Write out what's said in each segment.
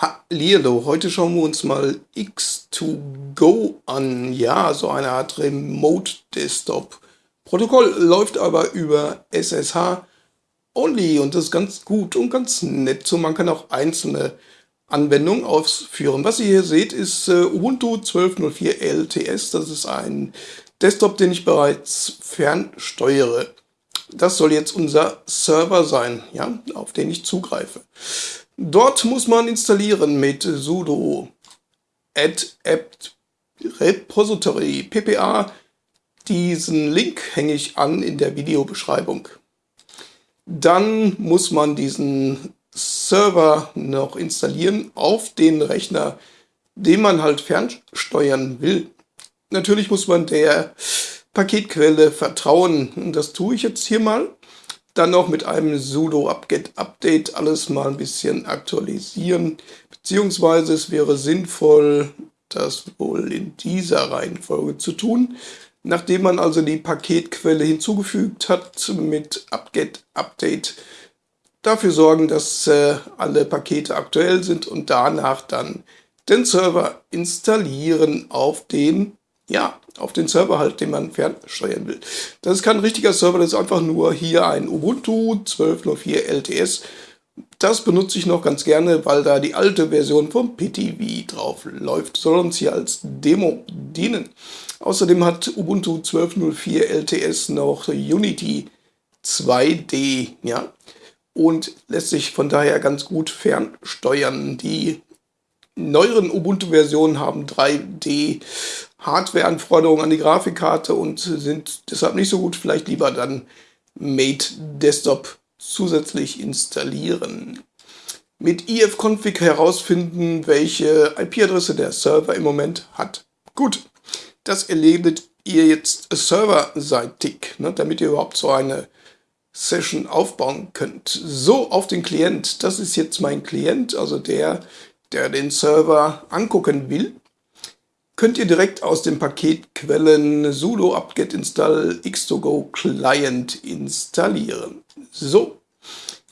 Hallihallo, heute schauen wir uns mal X2Go an. Ja, so eine Art Remote Desktop. Protokoll läuft aber über SSH only und das ist ganz gut und ganz nett. So, man kann auch einzelne Anwendungen ausführen. Was ihr hier seht, ist äh, Ubuntu 12.04 LTS. Das ist ein Desktop, den ich bereits fernsteuere. Das soll jetzt unser Server sein, ja, auf den ich zugreife. Dort muss man installieren mit sudo add apt repository ppa. Diesen Link hänge ich an in der Videobeschreibung. Dann muss man diesen Server noch installieren auf den Rechner, den man halt fernsteuern will. Natürlich muss man der Paketquelle vertrauen. Das tue ich jetzt hier mal. Dann noch mit einem sudo apt update alles mal ein bisschen aktualisieren. Beziehungsweise es wäre sinnvoll, das wohl in dieser Reihenfolge zu tun. Nachdem man also die Paketquelle hinzugefügt hat mit apt update, dafür sorgen, dass äh, alle Pakete aktuell sind und danach dann den Server installieren auf den ja, auf den Server halt, den man fernsteuern will. Das ist kein richtiger Server, das ist einfach nur hier ein Ubuntu 12.04 LTS. Das benutze ich noch ganz gerne, weil da die alte Version vom PTV drauf läuft. Soll uns hier als Demo dienen. Außerdem hat Ubuntu 12.04 LTS noch Unity 2D, ja, und lässt sich von daher ganz gut fernsteuern. Die neueren Ubuntu-Versionen haben 3D Hardware-Anforderungen an die Grafikkarte und sind deshalb nicht so gut. Vielleicht lieber dann Mate Desktop zusätzlich installieren. Mit ifconfig herausfinden, welche IP-Adresse der Server im Moment hat. Gut, das erledigt ihr jetzt serverseitig, ne, damit ihr überhaupt so eine Session aufbauen könnt. So, auf den Klient. Das ist jetzt mein Klient, also der, der den Server angucken will könnt ihr direkt aus den Paketquellen sudo apt-get install x2go client installieren. So,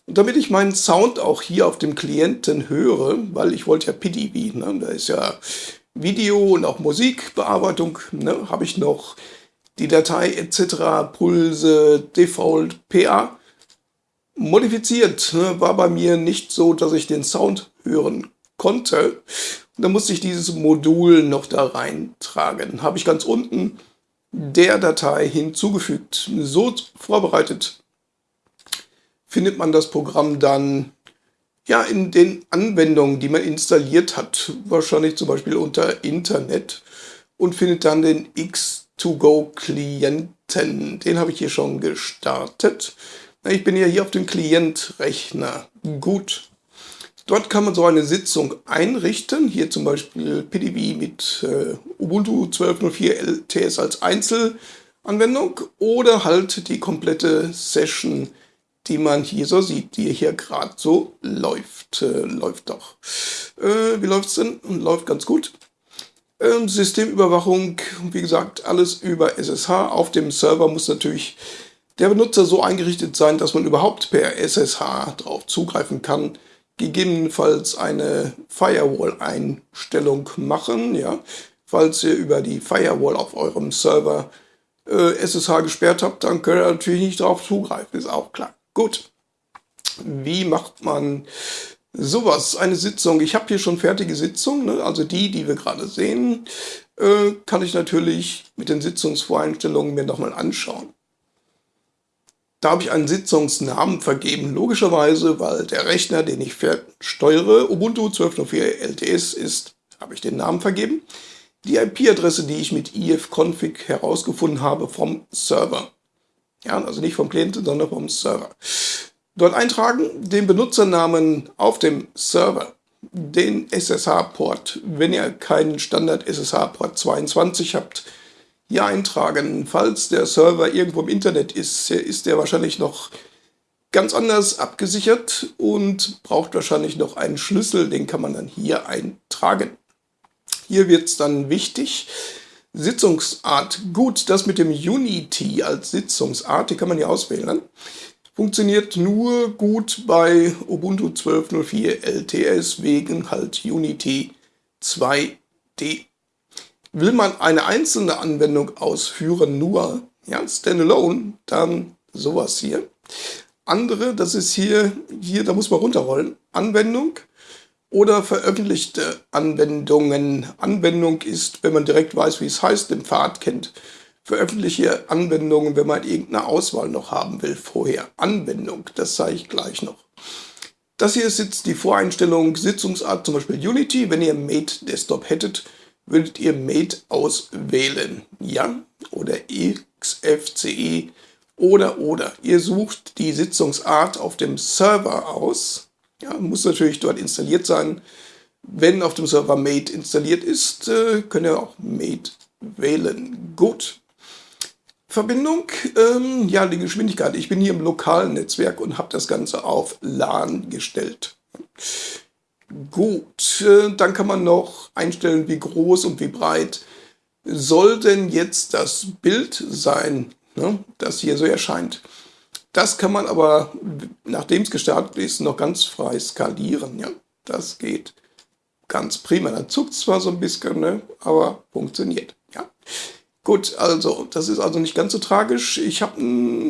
und damit ich meinen Sound auch hier auf dem Klienten höre, weil ich wollte ja PDB, ne, da ist ja Video und auch Musikbearbeitung, ne, habe ich noch die Datei etc. Pulse Default PA modifiziert. Ne, war bei mir nicht so, dass ich den Sound hören konnte. Dann musste ich dieses Modul noch da reintragen. Habe ich ganz unten der Datei hinzugefügt. So vorbereitet findet man das Programm dann ja in den Anwendungen, die man installiert hat. Wahrscheinlich zum Beispiel unter Internet und findet dann den X2Go-Klienten. Den habe ich hier schon gestartet. Ich bin ja hier auf dem Klientrechner. Gut. Dort kann man so eine Sitzung einrichten, hier zum Beispiel PDB mit äh, Ubuntu 12.04 LTS als Einzelanwendung oder halt die komplette Session, die man hier so sieht, die hier gerade so läuft. Äh, läuft doch. Äh, wie läuft es denn? Läuft ganz gut. Ähm, Systemüberwachung, wie gesagt, alles über SSH. Auf dem Server muss natürlich der Benutzer so eingerichtet sein, dass man überhaupt per SSH drauf zugreifen kann gegebenenfalls eine Firewall-Einstellung machen. Ja? Falls ihr über die Firewall auf eurem Server äh, SSH gesperrt habt, dann könnt ihr natürlich nicht darauf zugreifen, ist auch klar. Gut, wie macht man sowas? Eine Sitzung, ich habe hier schon fertige Sitzungen, ne? also die, die wir gerade sehen, äh, kann ich natürlich mit den Sitzungsvoreinstellungen mir nochmal anschauen. Da habe ich einen Sitzungsnamen vergeben, logischerweise, weil der Rechner, den ich steuere, Ubuntu 12.04 LTS ist, habe ich den Namen vergeben. Die IP-Adresse, die ich mit ifconfig herausgefunden habe vom Server. Ja, also nicht vom Klienten, sondern vom Server. Dort eintragen den Benutzernamen auf dem Server, den SSH-Port. Wenn ihr keinen Standard-SSH-Port 22 habt, hier eintragen. Falls der Server irgendwo im Internet ist, ist der wahrscheinlich noch ganz anders abgesichert und braucht wahrscheinlich noch einen Schlüssel, den kann man dann hier eintragen. Hier wird es dann wichtig, Sitzungsart. Gut, das mit dem Unity als Sitzungsart, die kann man hier auswählen. Funktioniert nur gut bei Ubuntu 12.04 LTS wegen halt Unity 2D. Will man eine einzelne Anwendung ausführen, nur ja, standalone, dann sowas hier. Andere, das ist hier, hier, da muss man runterrollen. Anwendung oder veröffentlichte Anwendungen. Anwendung ist, wenn man direkt weiß, wie es heißt, den Pfad kennt. Veröffentliche Anwendungen, wenn man irgendeine Auswahl noch haben will vorher. Anwendung, das zeige ich gleich noch. Das hier ist jetzt die Voreinstellung Sitzungsart, zum Beispiel Unity. Wenn ihr Mate Desktop hättet, würdet ihr Mate auswählen. Ja, oder XFCE oder oder. Ihr sucht die Sitzungsart auf dem Server aus. Ja, muss natürlich dort installiert sein. Wenn auf dem Server Mate installiert ist, äh, könnt ihr auch Mate wählen. Gut. Verbindung, ähm, ja, die Geschwindigkeit. Ich bin hier im lokalen Netzwerk und habe das Ganze auf LAN gestellt. Gut, äh, dann kann man noch einstellen, wie groß und wie breit soll denn jetzt das Bild sein, ne, das hier so erscheint. Das kann man aber, nachdem es gestartet ist, noch ganz frei skalieren. Ja, das geht ganz prima. Dann zuckt zwar so ein bisschen, ne, aber funktioniert. Ja. Gut, also das ist also nicht ganz so tragisch. Ich habe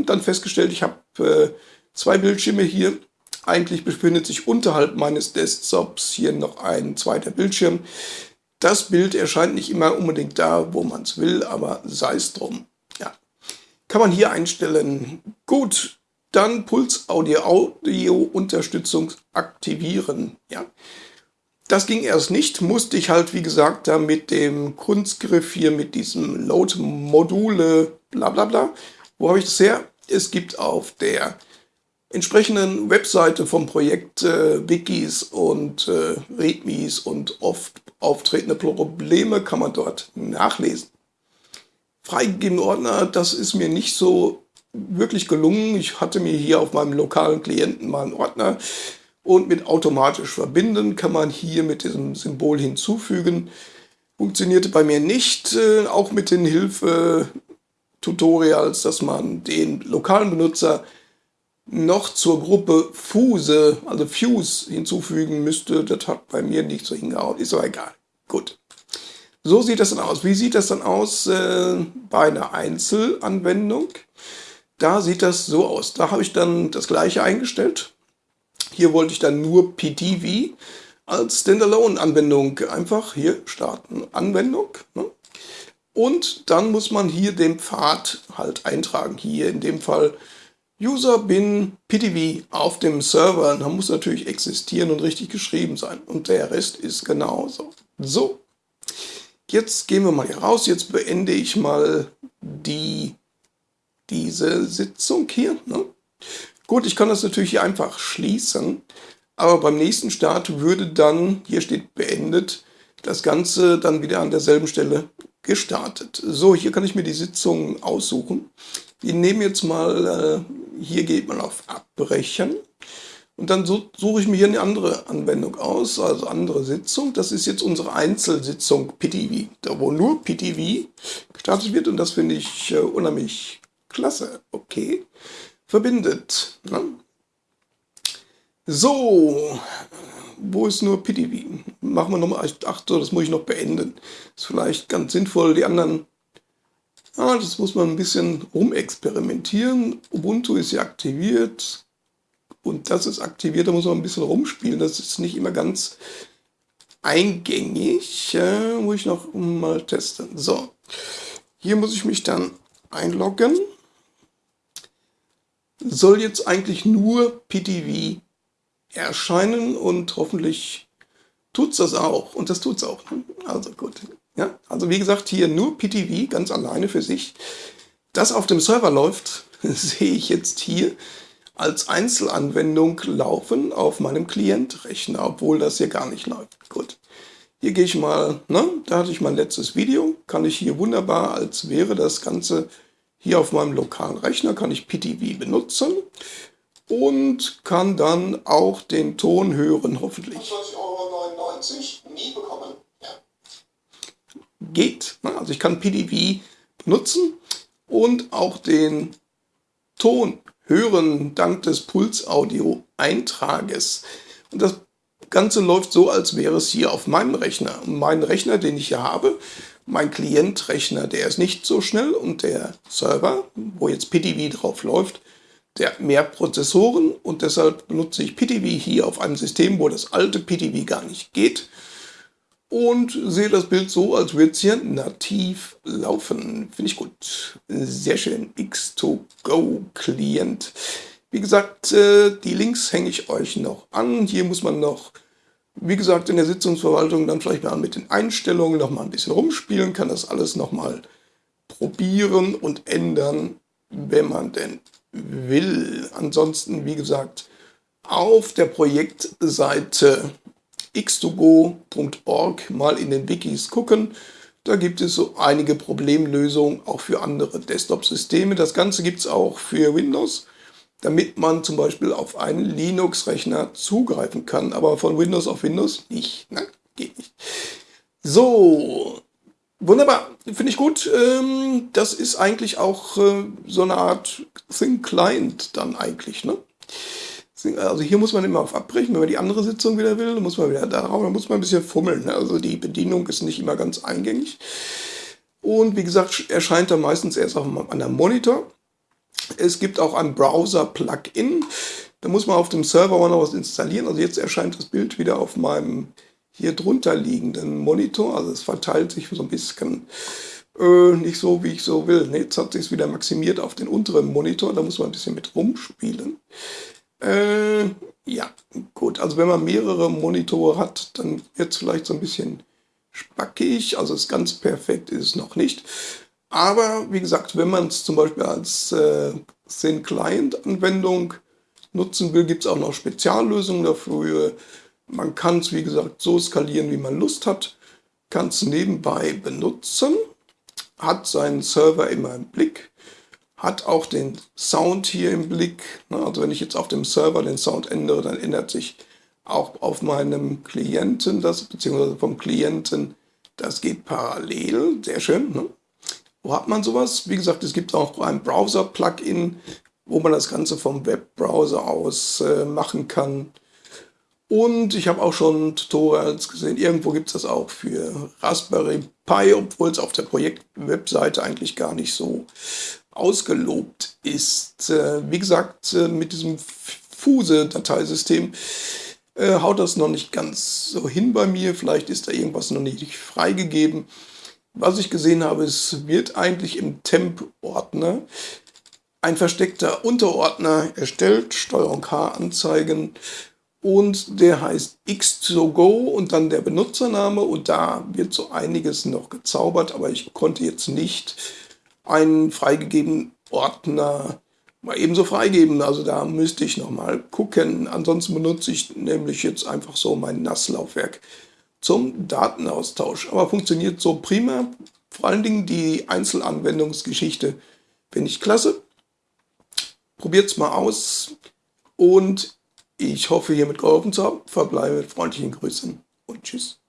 dann festgestellt, ich habe äh, zwei Bildschirme hier eigentlich befindet sich unterhalb meines Desktops hier noch ein zweiter Bildschirm. Das Bild erscheint nicht immer unbedingt da, wo man es will, aber sei es drum. Ja. Kann man hier einstellen. Gut, dann Puls Audio Audio Unterstützung aktivieren. Ja. Das ging erst nicht, musste ich halt, wie gesagt, da mit dem Kunstgriff hier, mit diesem Load-Module, bla bla bla. Wo habe ich das her? Es gibt auf der entsprechenden Webseite vom Projekt äh, Wikis und äh, Readmes und oft auftretende Probleme kann man dort nachlesen. Freigegebene Ordner, das ist mir nicht so wirklich gelungen. Ich hatte mir hier auf meinem lokalen Klienten mal einen Ordner und mit automatisch verbinden kann man hier mit diesem Symbol hinzufügen. Funktionierte bei mir nicht, äh, auch mit den Hilfe-Tutorials, dass man den lokalen Benutzer noch zur Gruppe Fuse, also Fuse hinzufügen müsste. Das hat bei mir nicht so hingehauen. Ist aber egal. Gut. So sieht das dann aus. Wie sieht das dann aus äh, bei einer Einzelanwendung? Da sieht das so aus. Da habe ich dann das gleiche eingestellt. Hier wollte ich dann nur PTV als Standalone-Anwendung einfach hier starten. Anwendung. Ne? Und dann muss man hier den Pfad halt eintragen. Hier in dem Fall User bin PTV auf dem Server, da muss natürlich existieren und richtig geschrieben sein. Und der Rest ist genauso. So, jetzt gehen wir mal hier raus. Jetzt beende ich mal die, diese Sitzung hier. Ne? Gut, ich kann das natürlich hier einfach schließen. Aber beim nächsten Start würde dann, hier steht beendet, das Ganze dann wieder an derselben Stelle gestartet. So, hier kann ich mir die Sitzung aussuchen. Wir nehmen jetzt mal, äh, hier geht man auf Abbrechen. Und dann suche ich mir hier eine andere Anwendung aus, also andere Sitzung. Das ist jetzt unsere Einzelsitzung PTV, da wo nur PTV gestartet wird. Und das finde ich äh, unheimlich klasse. Okay, verbindet. Ne? So, wo ist nur PTV? Machen wir nochmal, ach so, das muss ich noch beenden. Ist vielleicht ganz sinnvoll, die anderen ja, das muss man ein bisschen rumexperimentieren. Ubuntu ist ja aktiviert und das ist aktiviert, da muss man ein bisschen rumspielen. Das ist nicht immer ganz eingängig. Äh, muss ich noch mal testen. So, hier muss ich mich dann einloggen. Soll jetzt eigentlich nur PTV erscheinen und hoffentlich tut es das auch. Und das tut es auch. Ne? Also gut. Ja, also wie gesagt, hier nur PTV ganz alleine für sich. Das auf dem Server läuft, sehe ich jetzt hier als Einzelanwendung laufen auf meinem Klientrechner, obwohl das hier gar nicht läuft. Gut, hier gehe ich mal, ne, da hatte ich mein letztes Video, kann ich hier wunderbar, als wäre das Ganze hier auf meinem lokalen Rechner, kann ich PTV benutzen und kann dann auch den Ton hören, hoffentlich. 20,99 Euro nie bekommen geht. Ne? Also ich kann PDV benutzen und auch den Ton hören dank des Puls-Audio-Eintrages. Und das Ganze läuft so, als wäre es hier auf meinem Rechner. mein Rechner, den ich hier habe, mein Klientrechner, der ist nicht so schnell und der Server, wo jetzt PTV drauf läuft, der hat mehr Prozessoren und deshalb benutze ich PTV hier auf einem System, wo das alte PTV gar nicht geht und sehe das Bild so, als würde es hier nativ laufen. Finde ich gut. Sehr schön. X2Go Client. Wie gesagt, äh, die Links hänge ich euch noch an. Hier muss man noch, wie gesagt, in der Sitzungsverwaltung dann vielleicht mal mit den Einstellungen noch mal ein bisschen rumspielen, kann das alles noch mal probieren und ändern, wenn man denn will. Ansonsten, wie gesagt, auf der Projektseite x2go.org mal in den Wikis gucken. Da gibt es so einige Problemlösungen auch für andere Desktop-Systeme. Das Ganze gibt es auch für Windows, damit man zum Beispiel auf einen Linux-Rechner zugreifen kann, aber von Windows auf Windows nicht. Ne? Geht nicht. So, wunderbar, finde ich gut. Ähm, das ist eigentlich auch äh, so eine Art Thin Client dann eigentlich. Ne? Also hier muss man immer auf abbrechen, wenn man die andere Sitzung wieder will, dann muss man wieder darauf, dann muss man ein bisschen fummeln. Ne? Also die Bedienung ist nicht immer ganz eingängig. Und wie gesagt, erscheint er meistens erst auf einem Monitor. Es gibt auch ein Browser-Plugin. Da muss man auf dem Server mal noch was installieren. Also jetzt erscheint das Bild wieder auf meinem hier drunter liegenden Monitor. Also es verteilt sich so ein bisschen äh, nicht so, wie ich so will. jetzt hat sich es wieder maximiert auf den unteren Monitor. Da muss man ein bisschen mit rumspielen. Äh, ja, gut. Also wenn man mehrere Monitore hat, dann wird es vielleicht so ein bisschen spackig. Also ist ganz perfekt ist es noch nicht. Aber wie gesagt, wenn man es zum Beispiel als äh, Thin Client Anwendung nutzen will, gibt es auch noch Speziallösungen dafür. Man kann es, wie gesagt, so skalieren, wie man Lust hat. Kann es nebenbei benutzen, hat seinen Server immer im Blick hat auch den Sound hier im Blick. Ne? Also wenn ich jetzt auf dem Server den Sound ändere, dann ändert sich auch auf meinem Klienten das, beziehungsweise vom Klienten, das geht parallel, sehr schön. Ne? Wo hat man sowas? Wie gesagt, es gibt auch ein Browser-Plugin, wo man das Ganze vom Webbrowser aus äh, machen kann. Und ich habe auch schon Tutorials gesehen, irgendwo gibt es das auch für Raspberry Pi, obwohl es auf der Projekt-Webseite eigentlich gar nicht so ausgelobt ist. Äh, wie gesagt, äh, mit diesem Fuse-Dateisystem äh, haut das noch nicht ganz so hin bei mir. Vielleicht ist da irgendwas noch nicht freigegeben. Was ich gesehen habe, es wird eigentlich im Temp-Ordner ein versteckter Unterordner erstellt, Steuerung H anzeigen und der heißt X2Go und dann der Benutzername und da wird so einiges noch gezaubert, aber ich konnte jetzt nicht einen freigegebenen Ordner mal ebenso freigeben. Also da müsste ich nochmal gucken. Ansonsten benutze ich nämlich jetzt einfach so mein NAS-Laufwerk zum Datenaustausch. Aber funktioniert so prima. Vor allen Dingen die Einzelanwendungsgeschichte finde ich klasse. Probiert es mal aus und ich hoffe hiermit geholfen zu haben. Verbleibe mit freundlichen Grüßen und tschüss.